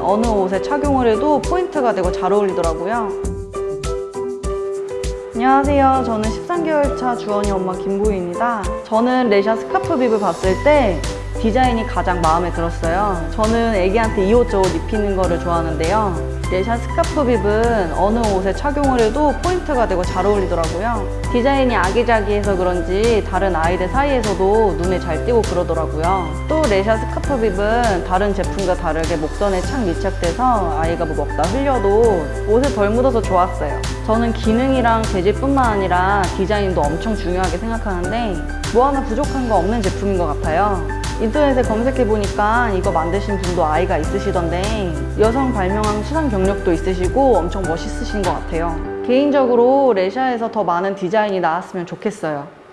어느 옷에 착용을 해도 포인트가 되고 잘 어울리더라고요. 안녕하세요. 저는 13개월 차 주원이 엄마 김보희입니다. 저는 레샤 스카프 bib을 봤을 때 디자인이 가장 마음에 들었어요. 저는 애기한테 이 옷 저 옷 입히는 거를 좋아하는데요. 레샤 스카프 bib은 어느 옷에 착용을 해도 포인트가 되고 잘 어울리더라고요. 디자인이 아기자기해서 그런지 다른 아이들 사이에서도 눈에 잘 띄고 그러더라고요. 또 레샤 스카프 bib은 다른 제품과 다르게 목선에 착 밀착돼서 아이가 뭐 먹다 흘려도 옷에 덜 묻어서 좋았어요. 저는 기능이랑 재질뿐만 아니라 디자인도 엄청 중요하게 생각하는데 뭐 하나 부족한 거 없는 제품인 것 같아요. 인터넷에 검색해 보니까 이거 만드신 분도 아이가 있으시던데 여성 발명왕 수상 경력도 있으시고 엄청 멋있으신 것 같아요. 개인적으로 레샤에서 더 많은 디자인이 나왔으면 좋겠어요.